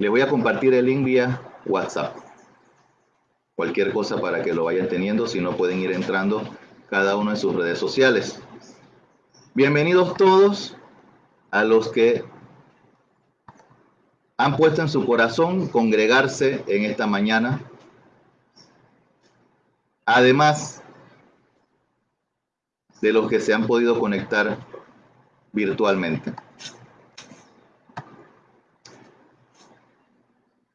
Les voy a compartir el link vía WhatsApp. Cualquier cosa para que lo vayan teniendo, si no pueden ir entrando cada uno en sus redes sociales. Bienvenidos todos a los que han puesto en su corazón congregarse en esta mañana. Además de los que se han podido conectar virtualmente.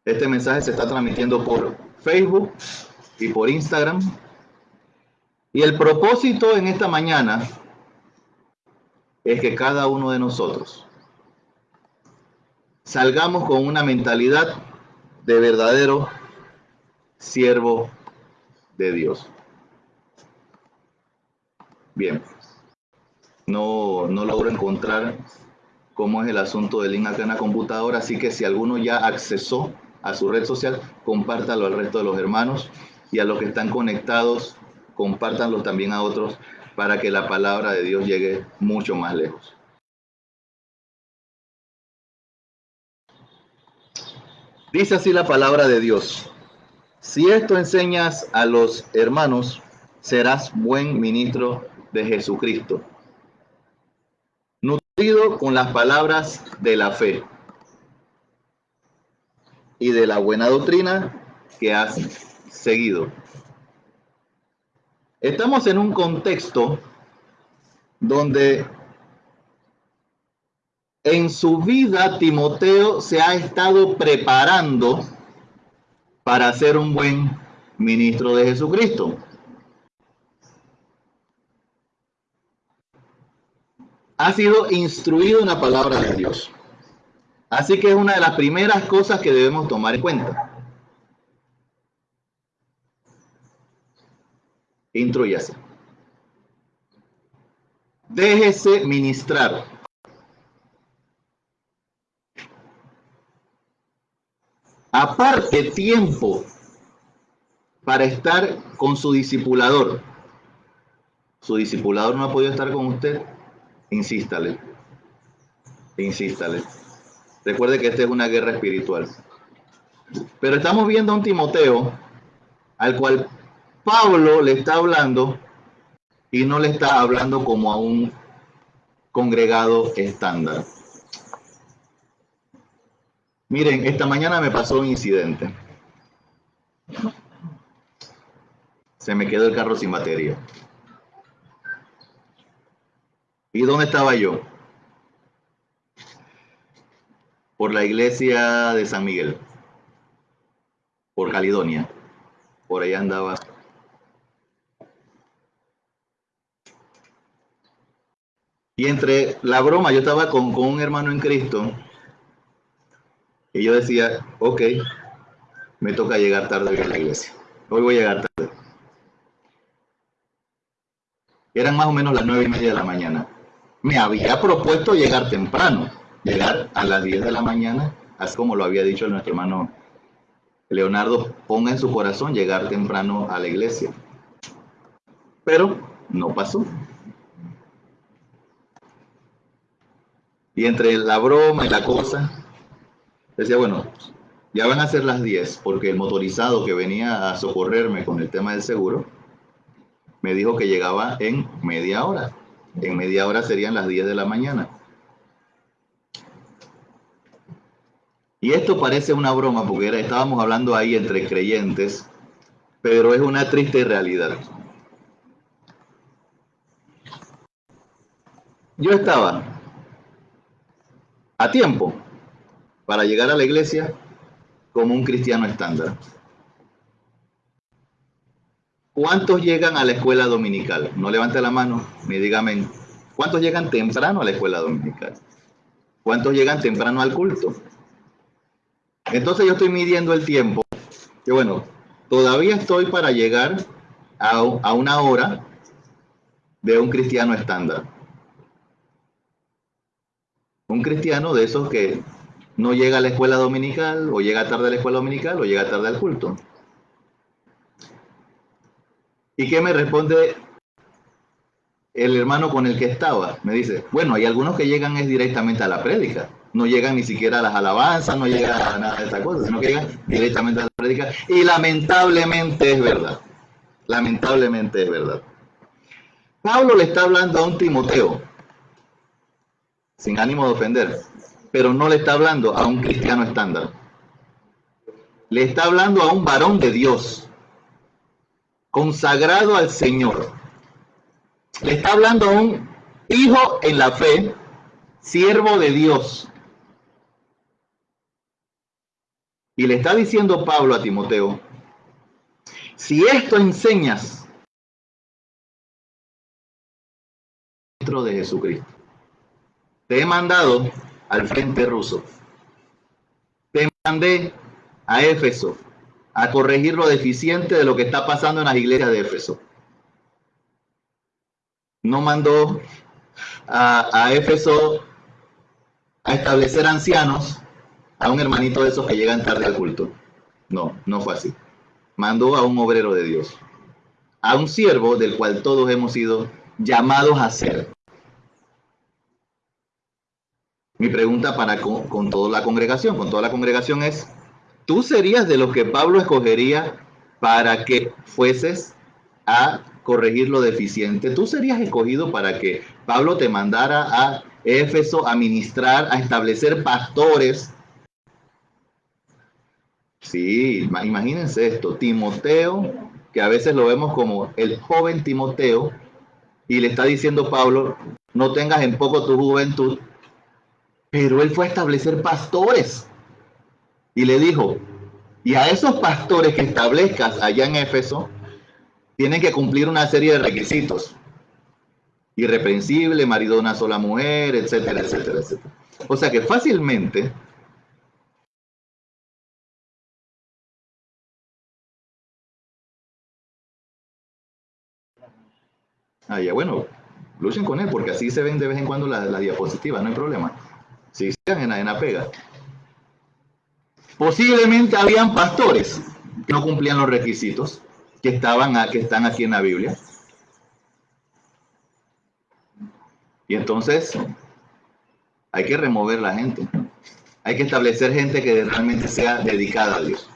Este mensaje se está transmitiendo por Facebook y por Instagram. Y el propósito en esta mañana es que cada uno de nosotros salgamos con una mentalidad de verdadero siervo de Dios. Bien, no, no logro encontrar cómo es el asunto del link en la computadora, así que si alguno ya accesó a su red social, compártalo al resto de los hermanos y a los que están conectados, compártanlo también a otros para que la palabra de Dios llegue mucho más lejos. Dice así la palabra de Dios. Si esto enseñas a los hermanos, serás buen ministro de Jesucristo, nutrido con las palabras de la fe y de la buena doctrina que has seguido. Estamos en un contexto donde en su vida Timoteo se ha estado preparando para ser un buen ministro de Jesucristo. Ha sido instruido en la palabra de Dios. Así que es una de las primeras cosas que debemos tomar en cuenta. Intruyase. Déjese ministrar. Aparte tiempo para estar con su discipulador. Su discipulador no ha podido estar con usted. Insístale. Insístale. Recuerde que esta es una guerra espiritual. Pero estamos viendo a un Timoteo al cual Pablo le está hablando y no le está hablando como a un congregado estándar. Miren, esta mañana me pasó un incidente. Se me quedó el carro sin batería. ¿Y dónde estaba yo? Por la iglesia de San Miguel, por Caledonia. Por ahí andaba. Y entre la broma, yo estaba con, con un hermano en Cristo y yo decía, ok, me toca llegar tarde a la iglesia. Hoy voy a llegar tarde. Eran más o menos las nueve y media de la mañana. Me había propuesto llegar temprano llegar a las 10 de la mañana, así como lo había dicho nuestro hermano Leonardo, ponga en su corazón llegar temprano a la iglesia. Pero no pasó. Y entre la broma y la cosa, decía, bueno, ya van a ser las 10, porque el motorizado que venía a socorrerme con el tema del seguro, me dijo que llegaba en media hora. En media hora serían las 10 de la mañana. Y esto parece una broma porque estábamos hablando ahí entre creyentes, pero es una triste realidad. Yo estaba a tiempo para llegar a la iglesia como un cristiano estándar. ¿Cuántos llegan a la escuela dominical? No levante la mano, ni dígame. ¿Cuántos llegan temprano a la escuela dominical? ¿Cuántos llegan temprano al culto? Entonces yo estoy midiendo el tiempo. Que bueno, todavía estoy para llegar a, a una hora de un cristiano estándar. Un cristiano de esos que no llega a la escuela dominical, o llega tarde a la escuela dominical, o llega tarde al culto. ¿Y qué me responde el hermano con el que estaba? Me dice, bueno, hay algunos que llegan es directamente a la prédica no llegan ni siquiera a las alabanzas, no llegan a nada de estas cosas, sino que llegan directamente a la prédica. Y lamentablemente es verdad. Lamentablemente es verdad. Pablo le está hablando a un Timoteo, sin ánimo de ofender, pero no le está hablando a un cristiano estándar. Le está hablando a un varón de Dios, consagrado al Señor. Le está hablando a un hijo en la fe, siervo de Dios. Y le está diciendo Pablo a Timoteo, si esto enseñas de Jesucristo. Te he mandado al frente ruso. Te mandé a Éfeso a corregir lo deficiente de lo que está pasando en las iglesias de Éfeso. No mandó a, a Éfeso a establecer ancianos a un hermanito de esos que llegan tarde al culto. No, no fue así. Mandó a un obrero de Dios, a un siervo del cual todos hemos sido llamados a ser. Mi pregunta para con, toda la congregación, con toda la congregación es, ¿tú serías de los que Pablo escogería para que fueses a corregir lo deficiente? ¿Tú serías escogido para que Pablo te mandara a Éfeso a ministrar, a establecer pastores? Sí, imagínense esto, Timoteo, que a veces lo vemos como el joven Timoteo, y le está diciendo Pablo, no tengas en poco tu juventud, pero él fue a establecer pastores. Y le dijo, y a esos pastores que establezcas allá en Éfeso, tienen que cumplir una serie de requisitos. Irreprensible, marido de una sola mujer, etcétera, etcétera, etcétera. O sea que fácilmente Ah, ya, bueno, luchen con él porque así se ven de vez en cuando las la diapositivas, no hay problema. Si están en la, pega. Posiblemente habían pastores que no cumplían los requisitos que, estaban que están aquí en la Biblia. Y entonces hay que remover la gente. Hay que establecer gente que realmente sea dedicada a Dios.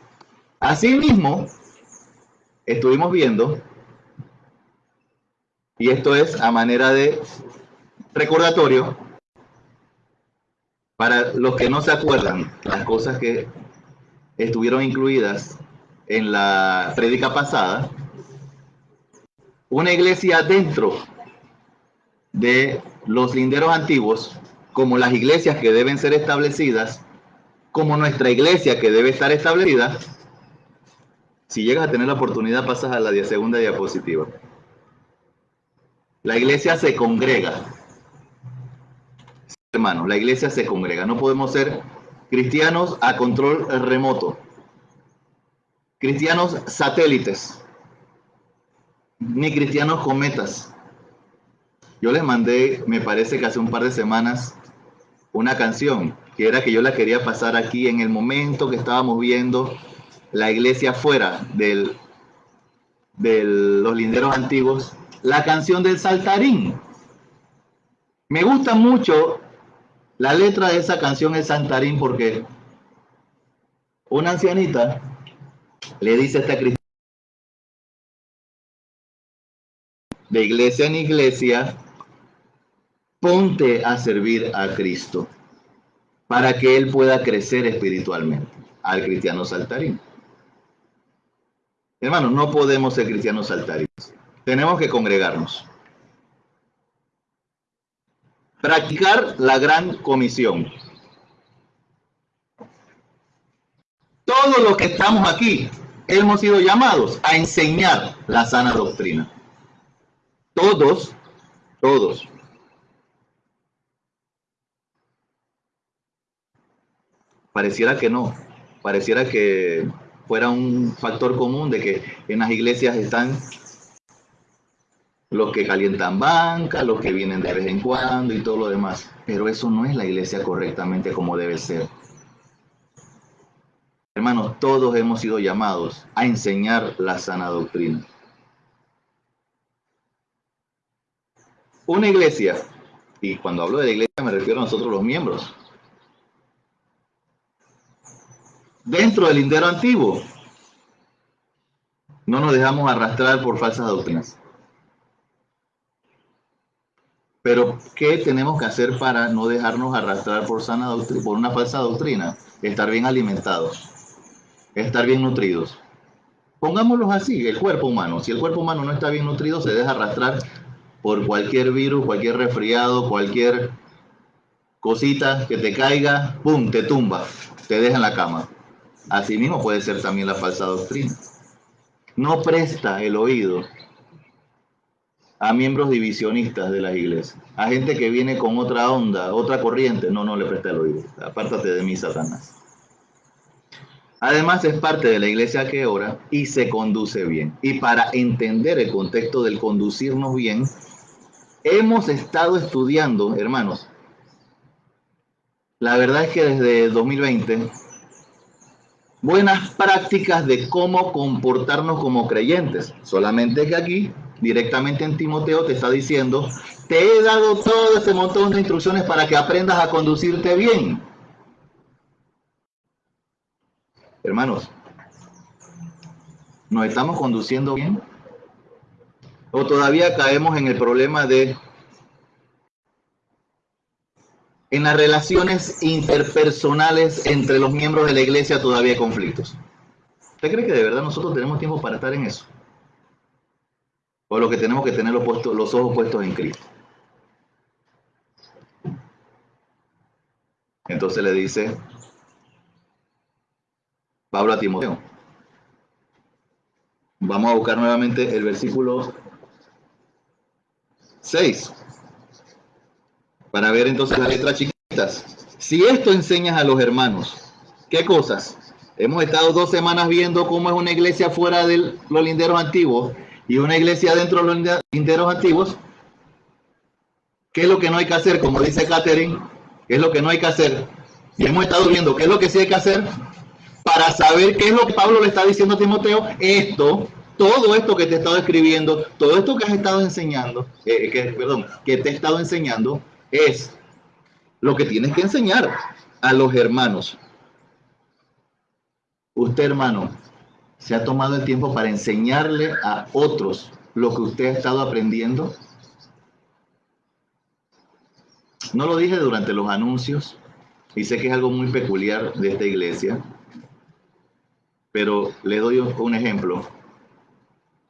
Asimismo, estuvimos viendo, y esto es a manera de recordatorio, para los que no se acuerdan, las cosas que estuvieron incluidas en la prédica pasada, una iglesia dentro de los linderos antiguos, como las iglesias que deben ser establecidas, como nuestra iglesia que debe estar establecida, si llegas a tener la oportunidad pasas a la segunda diapositiva. La iglesia se congrega, hermanos, la iglesia se congrega. No podemos ser cristianos a control remoto, cristianos satélites, ni cristianos cometas. Yo les mandé, me parece que hace un par de semanas, una canción que era que yo la quería pasar aquí en el momento que estábamos viendo la iglesia fuera del, de los linderos antiguos, la canción del saltarín. Me gusta mucho la letra de esa canción es Santarín porque una ancianita le dice a esta cristiana de iglesia en iglesia, ponte a servir a Cristo para que Él pueda crecer espiritualmente al cristiano saltarín. Hermanos, no podemos ser cristianos saltarinos. Tenemos que congregarnos. Practicar la gran comisión. Todos los que estamos aquí hemos sido llamados a enseñar la sana doctrina. Todos, todos. Pareciera que no, pareciera que fuera un factor común de que en las iglesias están los que calientan banca, los que vienen de vez en cuando y todo lo demás. Pero eso no es la iglesia correctamente como debe ser. Hermanos, todos hemos sido llamados a enseñar la sana doctrina. Una iglesia, y cuando hablo de la iglesia me refiero a nosotros los miembros, dentro del lindero antiguo. No nos dejamos arrastrar por falsas doctrinas. Pero, ¿qué tenemos que hacer para no dejarnos arrastrar por, sana por una falsa doctrina? Estar bien alimentados, estar bien nutridos. Pongámoslos así, el cuerpo humano. Si el cuerpo humano no está bien nutrido, se deja arrastrar por cualquier virus, cualquier resfriado, cualquier cosita que te caiga, ¡pum!, te tumba, te deja en la cama. Así mismo puede ser también la falsa doctrina. No presta el oído a miembros divisionistas de la iglesia, a gente que viene con otra onda, otra corriente. No, no le presta el oído. Apártate de mí, Satanás. Además es parte de la iglesia que ora y se conduce bien. Y para entender el contexto del conducirnos bien, hemos estado estudiando, hermanos. La verdad es que desde 2020, buenas prácticas de cómo comportarnos como creyentes. Solamente que aquí, directamente en Timoteo, te está diciendo, te he dado todo este montón de instrucciones para que aprendas a conducirte bien. Hermanos, ¿nos estamos conduciendo bien? ¿O todavía caemos en el problema de en las relaciones interpersonales entre los miembros de la iglesia todavía hay conflictos? ¿Usted cree que de verdad nosotros tenemos tiempo para estar en eso? ¿O lo que tenemos que tener los, los ojos puestos en Cristo? Entonces le dice, Pablo a Timoteo. Vamos a buscar nuevamente el versículo 6 para ver entonces las letras chiquitas. Si esto enseñas a los hermanos, ¿qué cosas? Hemos estado dos semanas viendo cómo es una iglesia fuera de los linderos antiguos y una iglesia dentro de los linderos antiguos. ¿Qué es lo que no hay que hacer? Como dice Catherine, ¿qué es lo que no hay que hacer? Y hemos estado viendo qué es lo que sí hay que hacer para saber qué es lo que Pablo le está diciendo a Timoteo, esto, todo esto que te he estado escribiendo, todo esto que has estado enseñando, eh, que, perdón, que te he estado enseñando, es lo que tienes que enseñar a los hermanos. Usted, hermano, se ha tomado el tiempo para enseñarle a otros lo que usted ha estado aprendiendo. No lo dije durante los anuncios y sé que es algo muy peculiar de esta iglesia, pero le doy un ejemplo.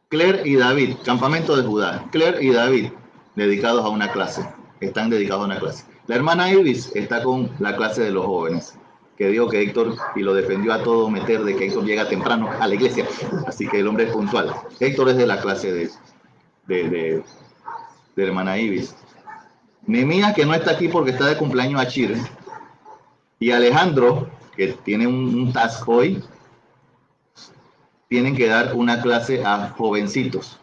Claire y David, campamento de Judá. Claire y David, dedicados a una clase, están dedicados a una clase. La hermana Ibis está con la clase de los jóvenes, que dijo que Héctor, y lo defendió a todo meter de que Héctor llega temprano a la iglesia, así que el hombre es puntual. Héctor es de la clase de, de, de, hermana Ibis. Nemías, que no está aquí porque está de cumpleaños a Chile, y Alejandro, que tiene un task hoy, tienen que dar una clase a jovencitos.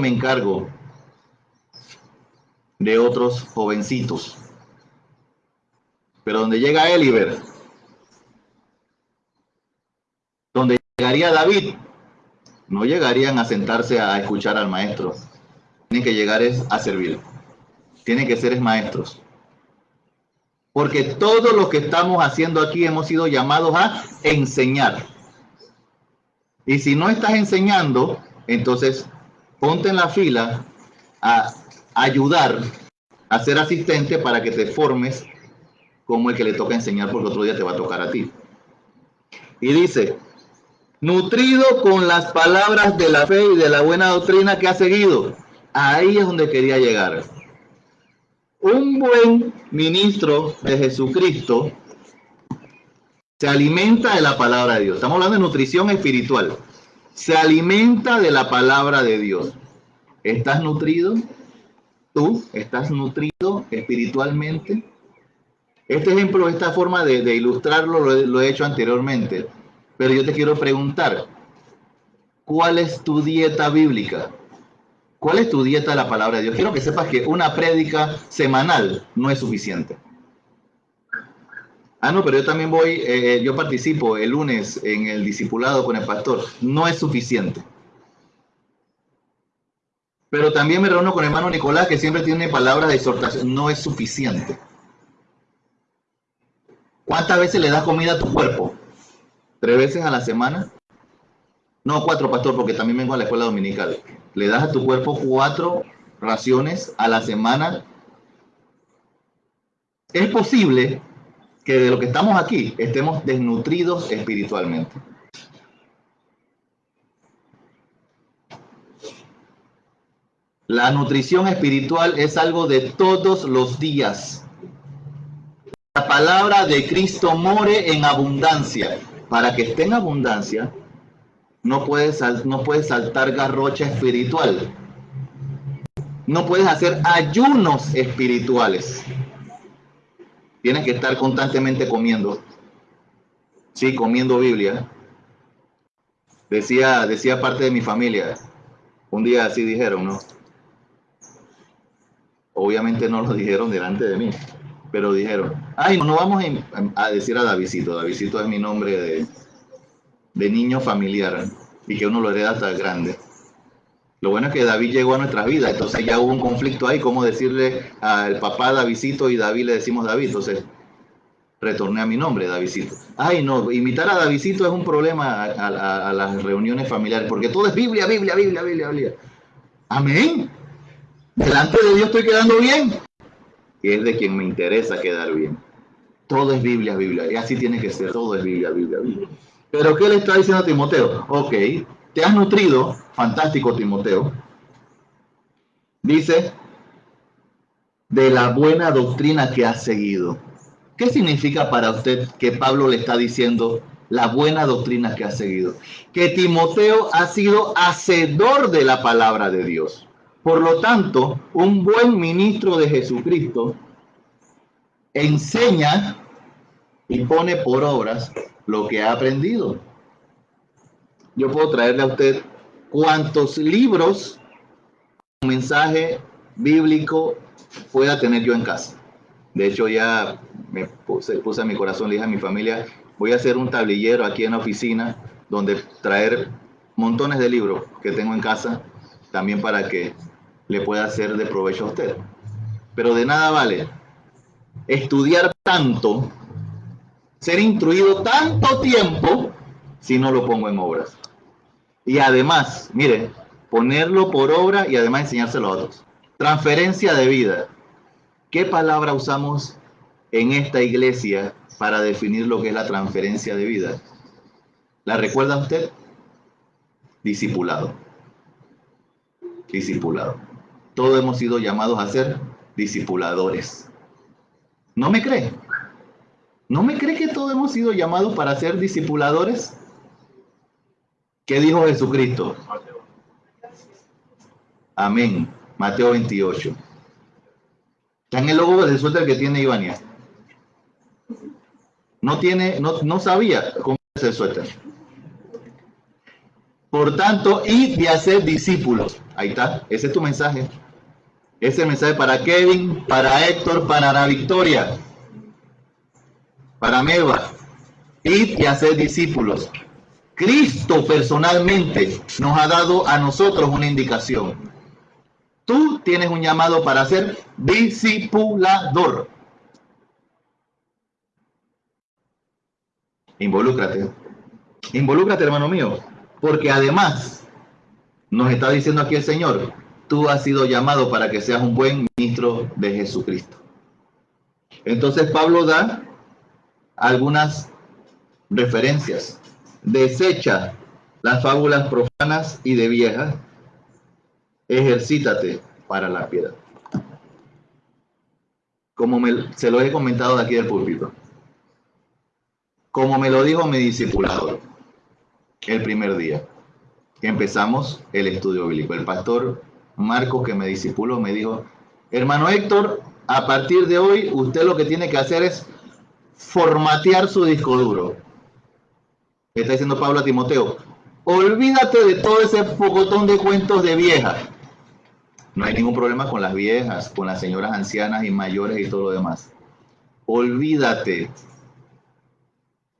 Me encargo de otros jovencitos. Pero donde llega Eliber, donde llegaría David, no llegarían a sentarse a escuchar al maestro. Tienen que llegar es a servir. Tienen que ser maestros. Porque todo lo que estamos haciendo aquí hemos sido llamados a enseñar. Y si no estás enseñando, entonces ponte en la fila a ayudar, a ser asistente para que te formes como el que le toca enseñar porque otro día te va a tocar a ti. Y dice, nutrido con las palabras de la fe y de la buena doctrina que ha seguido. Ahí es donde quería llegar. Un buen ministro de Jesucristo se alimenta de la palabra de Dios. Estamos hablando de nutrición espiritual. Se alimenta de la palabra de Dios. ¿Estás nutrido? ¿Tú estás nutrido espiritualmente? Este ejemplo, esta forma de, ilustrarlo lo, he hecho anteriormente, pero yo te quiero preguntar, ¿cuál es tu dieta bíblica? ¿Cuál es tu dieta de la palabra de Dios? Quiero que sepas que una prédica semanal no es suficiente. Ah, no, pero yo también voy, eh, eh, yo participo el lunes en el discipulado con el pastor. No es suficiente. Pero también me reúno con el hermano Nicolás, que siempre tiene palabras de exhortación. No es suficiente. ¿Cuántas veces le das comida a tu cuerpo? ¿Tres veces a la semana? No, cuatro, pastor, porque también vengo a la escuela dominical. Le das a tu cuerpo cuatro raciones a la semana. Es posible que de lo que estamos aquí estemos desnutridos espiritualmente. La nutrición espiritual es algo de todos los días. La palabra de Cristo more en abundancia. Para que esté en abundancia, no puedes, no puedes saltar garrocha espiritual. No puedes hacer ayunos espirituales. Tienes que estar constantemente comiendo. Sí, comiendo Biblia. Decía, decía parte de mi familia. Un día así dijeron, ¿no? Obviamente no lo dijeron delante de mí, pero dijeron, ay, no vamos a decir a Davidito, Davidito es mi nombre de, de niño familiar y que uno lo hereda hasta grande. Lo bueno es que David llegó a nuestras vidas, entonces ya hubo un conflicto ahí, como decirle al papá Davidito y David le decimos David, entonces retorné a mi nombre, Davidito. Ay, no, invitar a Davidito es un problema a, a, las reuniones familiares, porque todo es Biblia, Biblia, Biblia, Biblia, Biblia. Amén. Delante de Dios estoy quedando bien. Y es de quien me interesa quedar bien. Todo es Biblia, Biblia. Y así tiene que ser. Todo es Biblia, Biblia, Biblia. Pero ¿qué le está diciendo a Timoteo? Ok, te has nutrido. Fantástico, Timoteo. Dice, de la buena doctrina que has seguido. ¿Qué significa para usted que Pablo le está diciendo la buena doctrina que ha seguido? Que Timoteo ha sido hacedor de la palabra de Dios. Por lo tanto, un buen ministro de Jesucristo enseña y pone por obras lo que ha aprendido. Yo puedo traerle a usted cuantos libros, un mensaje bíblico pueda tener yo en casa. De hecho, ya me puse, puse a mi corazón, le dije a mi familia, voy a hacer un tablillero aquí en la oficina donde traer montones de libros que tengo en casa, también para que le pueda ser de provecho a usted. Pero de nada vale estudiar tanto, ser instruido tanto tiempo, si no lo pongo en obras. Y además, mire, ponerlo por obra y además enseñárselo a otros. Transferencia de vida. ¿Qué palabra usamos en esta iglesia para definir lo que es la transferencia de vida? ¿La recuerda usted? Discipulado. Discipulado todos hemos sido llamados a ser discipuladores. ¿No me cree? ¿No me cree que todos hemos sido llamados para ser discipuladores? ¿Qué dijo Jesucristo? Amén. Mateo 28. Está en el logo de suéter que tiene Ivania. No tiene, no, no sabía cómo es el suéter. Por tanto, y de hacer discípulos. Ahí está, ese es tu mensaje. Ese mensaje para Kevin, para Héctor, para la Victoria, para Meva. Id y hacer discípulos. Cristo personalmente nos ha dado a nosotros una indicación. Tú tienes un llamado para ser discipulador. Involúcrate. Involúcrate, hermano mío, porque además nos está diciendo aquí el Señor, tú has sido llamado para que seas un buen ministro de Jesucristo. Entonces Pablo da algunas referencias. Desecha las fábulas profanas y de viejas. Ejercítate para la piedad. Como me, se lo he comentado de aquí del púlpito. Como me lo dijo mi discipulador el primer día empezamos el estudio bíblico. El pastor Marcos, que me discipuló, me dijo, hermano Héctor, a partir de hoy usted lo que tiene que hacer es formatear su disco duro. Está diciendo Pablo a Timoteo, olvídate de todo ese pocotón de cuentos de viejas. No hay ningún problema con las viejas, con las señoras ancianas y mayores y todo lo demás. Olvídate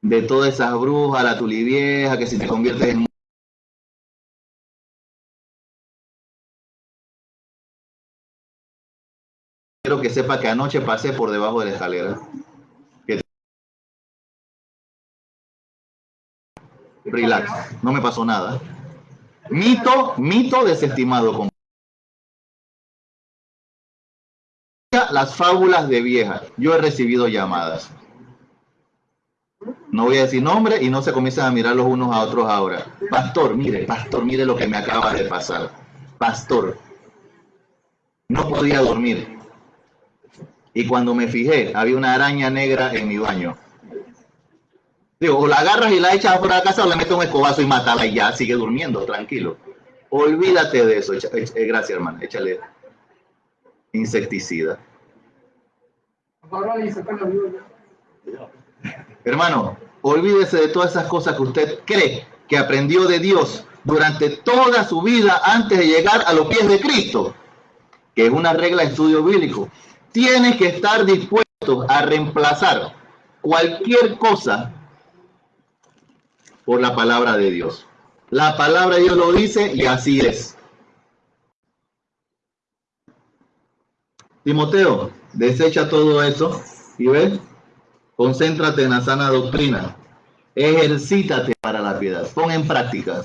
de todas esas brujas, la tulivieja, que si te conviertes en Que sepa que anoche pasé por debajo de la escalera. Relax, no me pasó nada. Mito, mito desestimado. Las fábulas de vieja. Yo he recibido llamadas. No voy a decir nombre y no se comienzan a mirar los unos a otros ahora. Pastor, mire, pastor, mire lo que me acaba de pasar. Pastor, no podía dormir. Y cuando me fijé, había una araña negra en mi baño. Digo, o la agarras y la echas fuera de casa o le metes un escobazo y matala y ya sigue durmiendo, tranquilo. Olvídate de eso. Eh, gracias, hermano. Échale insecticida. Hermano, olvídese de todas esas cosas que usted cree que aprendió de Dios durante toda su vida antes de llegar a los pies de Cristo, que es una regla de estudio bíblico. Tiene que estar dispuesto a reemplazar cualquier cosa por la palabra de Dios. La palabra de Dios lo dice y así es. Timoteo, desecha todo eso y ves, concéntrate en la sana doctrina. Ejercítate para la piedad. Pon en práctica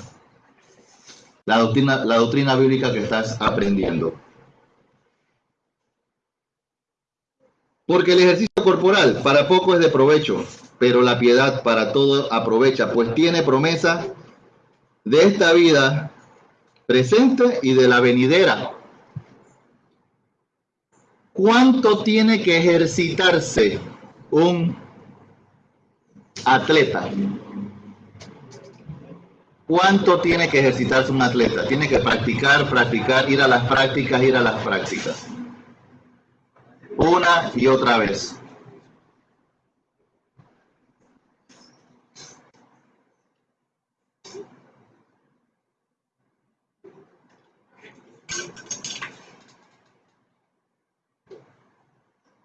la doctrina, la doctrina bíblica que estás aprendiendo. Porque el ejercicio corporal para poco es de provecho, pero la piedad para todo aprovecha, pues tiene promesa de esta vida presente y de la venidera. ¿Cuánto tiene que ejercitarse un atleta? ¿Cuánto tiene que ejercitarse un atleta? Tiene que practicar, practicar, ir a las prácticas, ir a las prácticas. Una y otra vez.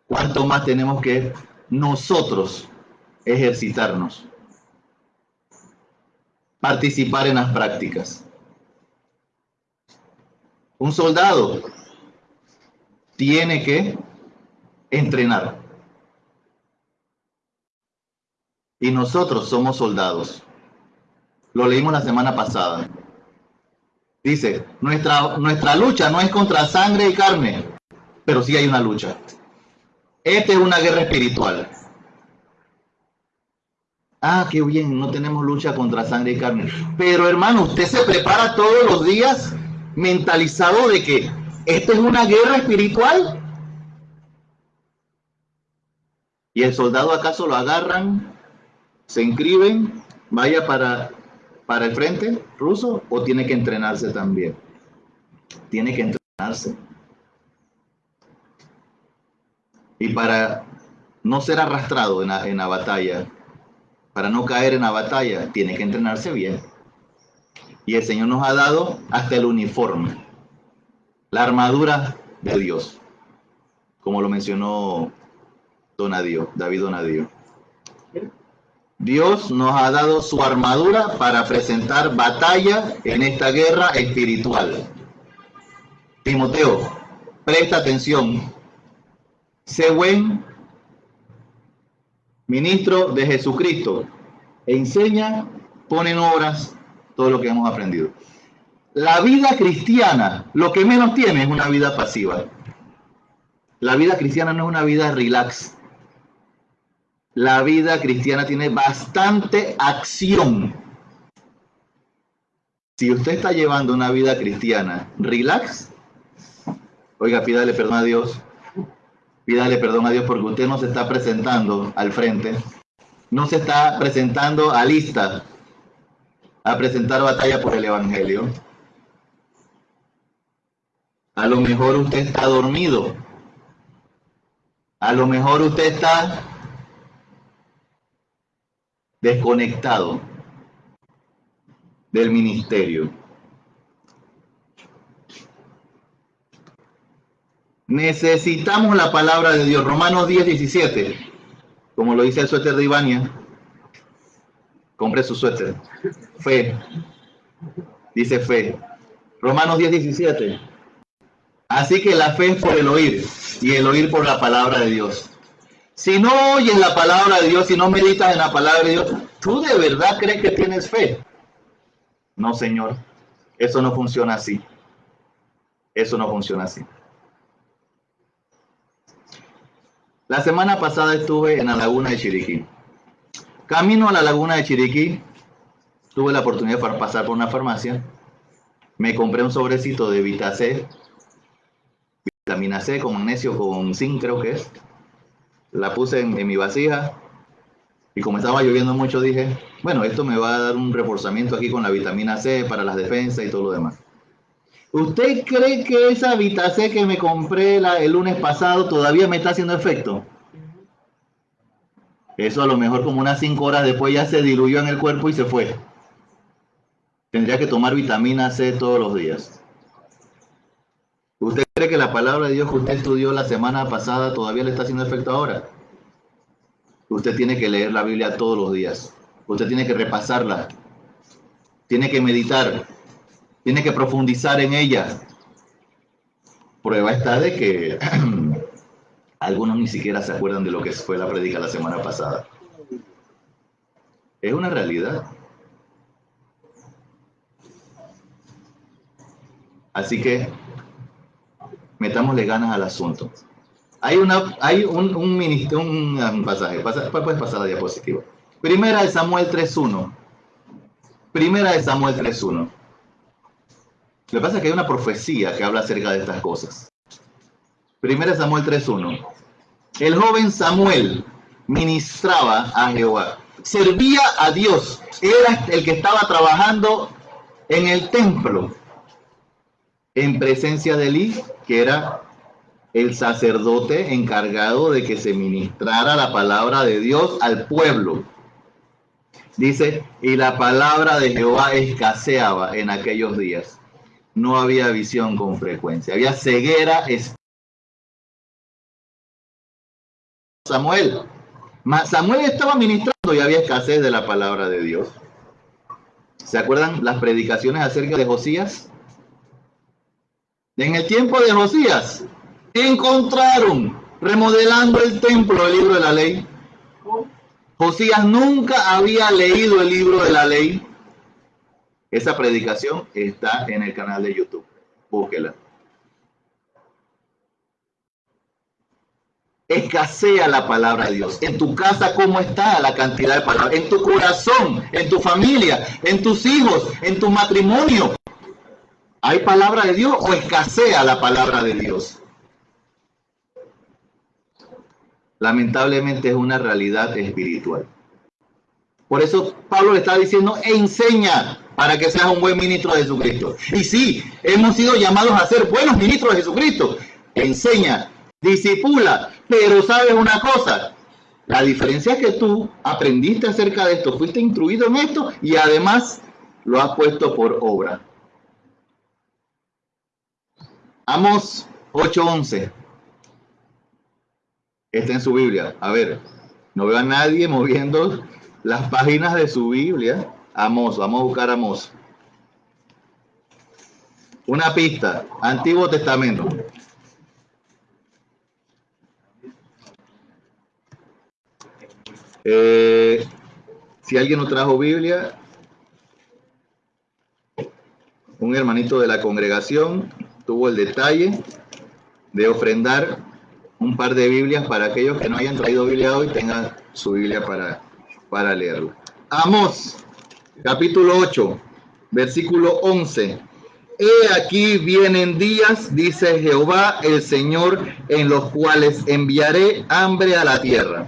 ¿Cuánto más tenemos que nosotros ejercitarnos? Participar en las prácticas. Un soldado tiene que entrenar. Y nosotros somos soldados. Lo leímos la semana pasada. Dice, nuestra, nuestra lucha no es contra sangre y carne, pero sí hay una lucha. Esta es una guerra espiritual. Ah, qué bien, no tenemos lucha contra sangre y carne. Pero hermano, usted se prepara todos los días mentalizado de que esta es una guerra espiritual. ¿Y el soldado acaso lo agarran, se inscriben, vaya para, para el frente ruso o tiene que entrenarse también? Tiene que entrenarse. Y para no ser arrastrado en la, batalla, para no caer en la batalla, tiene que entrenarse bien. Y el Señor nos ha dado hasta el uniforme, la armadura de Dios, como lo mencionó Donadio, David Donadio. Dios nos ha dado su armadura para presentar batalla en esta guerra espiritual. Timoteo, presta atención, Sé buen ministro de Jesucristo. Enseña, pone en obras todo lo que hemos aprendido. La vida cristiana, lo que menos tiene es una vida pasiva. La vida cristiana no es una vida relax. La vida cristiana tiene bastante acción. Si usted está llevando una vida cristiana relax, oiga, pídale perdón a Dios pídale perdón a Dios porque usted no se está presentando al frente, no se está presentando a lista a presentar batalla por el Evangelio. A lo mejor usted está dormido. A lo mejor usted está desconectado del ministerio. Necesitamos la palabra de Dios. Romanos 10, 17. Como lo dice el suéter de Ivania. Compre su suéter. Fe. Dice fe. Romanos 10, 17. Así que la fe es por el oír y el oír por la palabra de Dios. Si no oyes la palabra de Dios, si no meditas en la palabra de Dios, ¿tú de verdad crees que tienes fe? No, señor. Eso no funciona así. Eso no funciona así. La semana pasada estuve en la laguna de Chiriquí. Camino a la laguna de Chiriquí, tuve la oportunidad de pasar por una farmacia. Me compré un sobrecito de Vita C, vitamina C con magnesio, con zinc creo que es. La puse en, mi vasija y como estaba lloviendo mucho dije, bueno, esto me va a dar un reforzamiento aquí con la vitamina C para las defensas y todo lo demás. ¿Usted cree que esa Vita C que me compré el lunes pasado todavía me está haciendo efecto? Eso a lo mejor como unas 5 horas después ya se diluyó en el cuerpo y se fue. Tendría que tomar vitamina C todos los días. ¿Usted cree que la palabra de Dios que usted estudió la semana pasada todavía le está haciendo efecto ahora? Usted tiene que leer la Biblia todos los días. Usted tiene que repasarla. Tiene que meditar tiene que profundizar en ella. Prueba está de que algunos ni siquiera se acuerdan de lo que fue la predica la semana pasada. Es una realidad. Así que metámosle ganas al asunto. Hay, una, hay un, un, un, pasaje, puedes pasar la diapositiva. Primera de Samuel 3.1. Primera de Samuel 3.1. Lo que pasa es que hay una profecía que habla acerca de estas cosas. Primera Samuel 3.1. El joven Samuel ministraba a Jehová. Servía a Dios. Era el que estaba trabajando en el templo. En presencia de Eli, que era el sacerdote encargado de que se ministrara la palabra de Dios al pueblo. Dice, y la palabra de Jehová escaseaba en aquellos días no había visión con frecuencia, había ceguera. Samuel, Samuel estaba ministrando y había escasez de la palabra de Dios. ¿Se acuerdan las predicaciones acerca de Josías? En el tiempo de Josías, encontraron remodelando el templo el libro de la ley. Josías nunca había leído el libro de la ley. Esa predicación está en el canal de YouTube. Búsquela. Escasea la palabra de Dios. En tu casa, ¿cómo está la cantidad de palabras? En tu corazón, en tu familia, en tus hijos, en tu matrimonio. ¿Hay palabra de Dios o escasea la palabra de Dios? Lamentablemente es una realidad espiritual. Por eso Pablo le está diciendo, enseña, para que seas un buen ministro de Jesucristo. Y sí, hemos sido llamados a ser buenos ministros de Jesucristo. Enseña, disipula, pero sabes una cosa, la diferencia es que tú aprendiste acerca de esto, fuiste instruido en esto y además lo has puesto por obra. Amos 8:11. Está en su Biblia. A ver, no veo a nadie moviendo las páginas de su Biblia. Amos, vamos a buscar Amos. Una pista, Antiguo Testamento. Eh, si alguien no trajo Biblia, un hermanito de la congregación tuvo el detalle de ofrendar un par de Biblias para aquellos que no hayan traído Biblia hoy, tengan su Biblia para, para leerlo. Amos capítulo 8, versículo 11. He aquí vienen días, dice Jehová el Señor, en los cuales enviaré hambre a la tierra.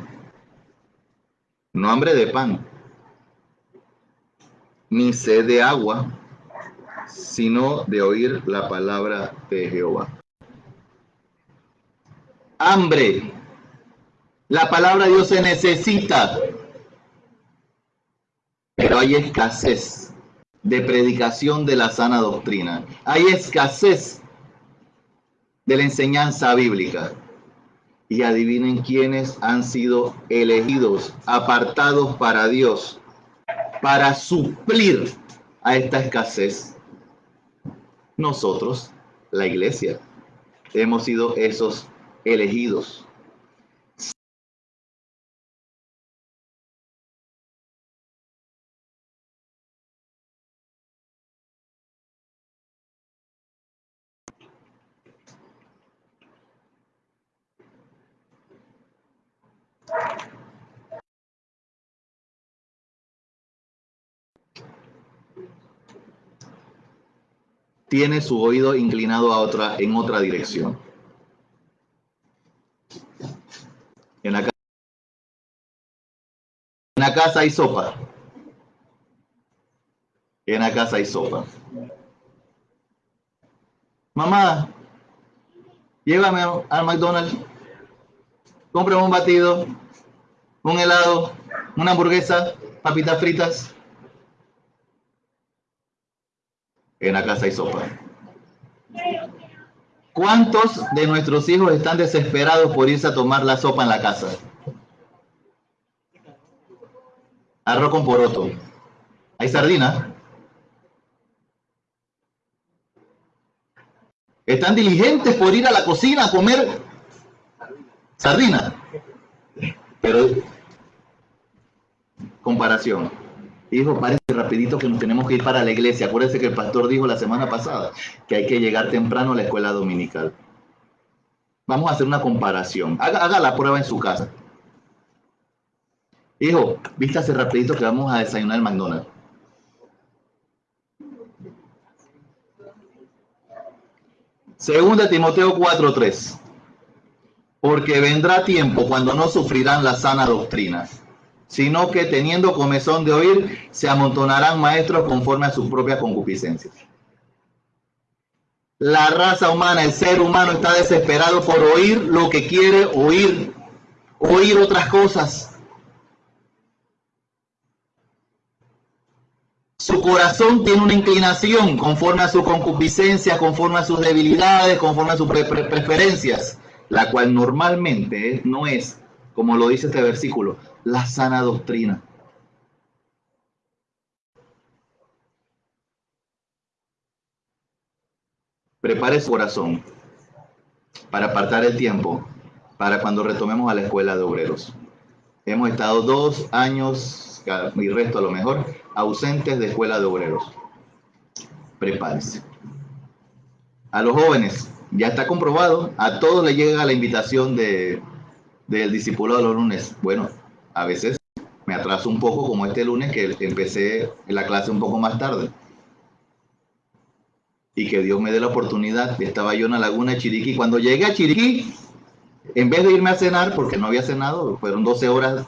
No hambre de pan, ni sed de agua, sino de oír la palabra de Jehová. Hambre. La palabra de Dios se necesita pero hay escasez de predicación de la sana doctrina. Hay escasez de la enseñanza bíblica. Y adivinen quiénes han sido elegidos, apartados para Dios, para suplir a esta escasez. Nosotros, la iglesia, hemos sido esos elegidos. Tiene su oído inclinado a otra, en otra dirección. En la, en la casa hay sopa. En la casa hay sopa. Mamá, llévame al McDonald's, cómprame un batido, un helado, una hamburguesa, papitas fritas. En la casa hay sopa. ¿Cuántos de nuestros hijos están desesperados por irse a tomar la sopa en la casa? Arroz con poroto. ¿Hay sardina? Están diligentes por ir a la cocina a comer sardina. Pero, comparación. Hijo, parece rapidito que nos tenemos que ir para la iglesia. Acuérdense que el pastor dijo la semana pasada que hay que llegar temprano a la escuela dominical. Vamos a hacer una comparación. Haga, la prueba en su casa. Hijo, vístase rapidito que vamos a desayunar el McDonald's. Segunda Timoteo 4:3. Porque vendrá tiempo cuando no sufrirán la sana doctrina sino que teniendo comezón de oír, se amontonarán maestros conforme a sus propias concupiscencias. La raza humana, el ser humano está desesperado por oír lo que quiere oír, oír otras cosas. Su corazón tiene una inclinación conforme a su concupiscencia, conforme a sus debilidades, conforme a sus preferencias, la cual normalmente no es, como lo dice este versículo, la sana doctrina. Prepare su corazón para apartar el tiempo para cuando retomemos a la escuela de obreros. Hemos estado dos años y resto a lo mejor ausentes de escuela de obreros. Prepárese. A los jóvenes, ya está comprobado, a todos les llega la invitación de, del discípulo de los lunes. Bueno, a veces me atraso un poco, como este lunes que empecé la clase un poco más tarde. Y que Dios me dé la oportunidad. Estaba yo en la laguna de Chiriquí. Cuando llegué a Chiriquí, en vez de irme a cenar, porque no había cenado, fueron 12 horas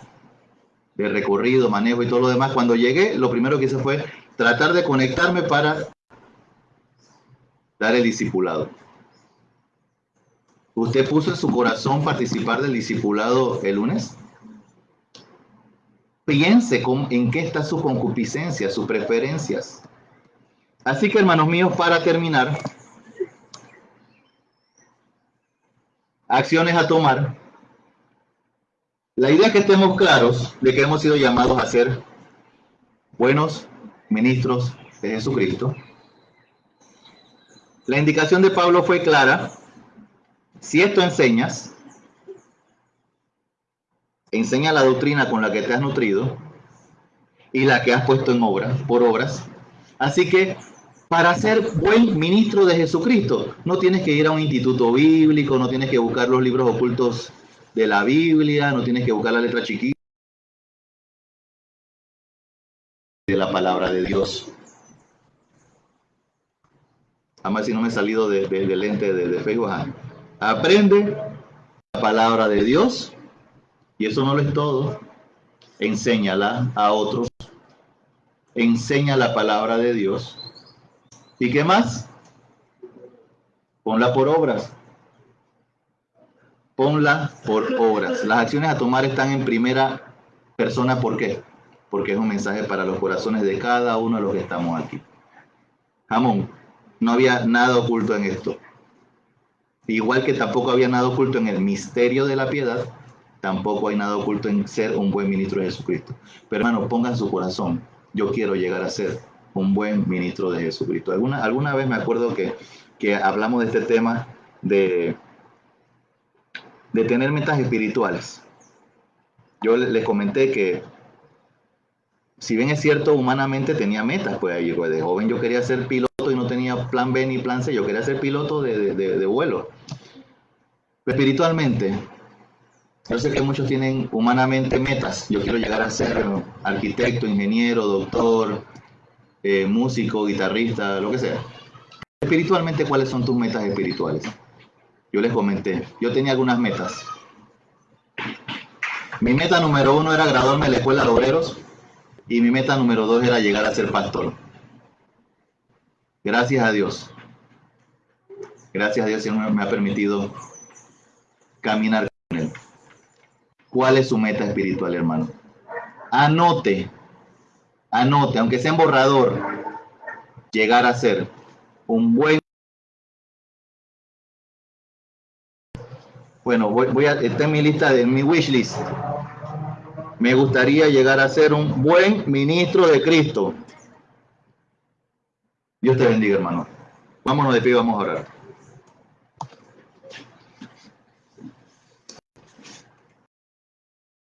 de recorrido, manejo y todo lo demás. Cuando llegué, lo primero que hice fue tratar de conectarme para dar el discipulado. ¿Usted puso en su corazón participar del discipulado el lunes? Piense en qué está su concupiscencia, sus preferencias. Así que, hermanos míos, para terminar, acciones a tomar. La idea es que estemos claros de que hemos sido llamados a ser buenos ministros de Jesucristo. La indicación de Pablo fue clara. Si esto enseñas, enseña la doctrina con la que te has nutrido y la que has puesto en obra, por obras. Así que para ser buen ministro de Jesucristo, no tienes que ir a un instituto bíblico, no tienes que buscar los libros ocultos de la Biblia, no tienes que buscar la letra chiquita de la palabra de Dios. Además, si no me he salido del de, lente de, de Facebook, aprende la palabra de Dios y eso no lo es todo. Enséñala a otros. Enseña la palabra de Dios. ¿Y qué más? Ponla por obras. Ponla por obras. Las acciones a tomar están en primera persona. ¿Por qué? Porque es un mensaje para los corazones de cada uno de los que estamos aquí. Jamón, no había nada oculto en esto. Igual que tampoco había nada oculto en el misterio de la piedad, tampoco hay nada oculto en ser un buen ministro de Jesucristo. Pero hermano, pongan su corazón, yo quiero llegar a ser un buen ministro de Jesucristo. Alguna, alguna vez me acuerdo que, que hablamos de este tema de, de tener metas espirituales. Yo les comenté que si bien es cierto, humanamente tenía metas, pues pues, de joven yo quería ser piloto y no tenía plan B ni plan C, yo quería ser piloto de, de, de vuelo. Espiritualmente, yo sé que muchos tienen humanamente metas. Yo quiero llegar a ser arquitecto, ingeniero, doctor, eh, músico, guitarrista, lo que sea. Espiritualmente, ¿cuáles son tus metas espirituales? Yo les comenté, yo tenía algunas metas. Mi meta número uno era graduarme de la escuela de obreros y mi meta número dos era llegar a ser pastor. Gracias a Dios. Gracias a Dios, Señor me ha permitido caminar con Él. ¿Cuál es su meta espiritual, hermano? Anote, anote, aunque sea en borrador, llegar a ser un buen Bueno, voy, a, está en mi lista, de mi wish list. Me gustaría llegar a ser un buen ministro de Cristo. Dios te bendiga, hermano. Vámonos de pie, vamos a orar.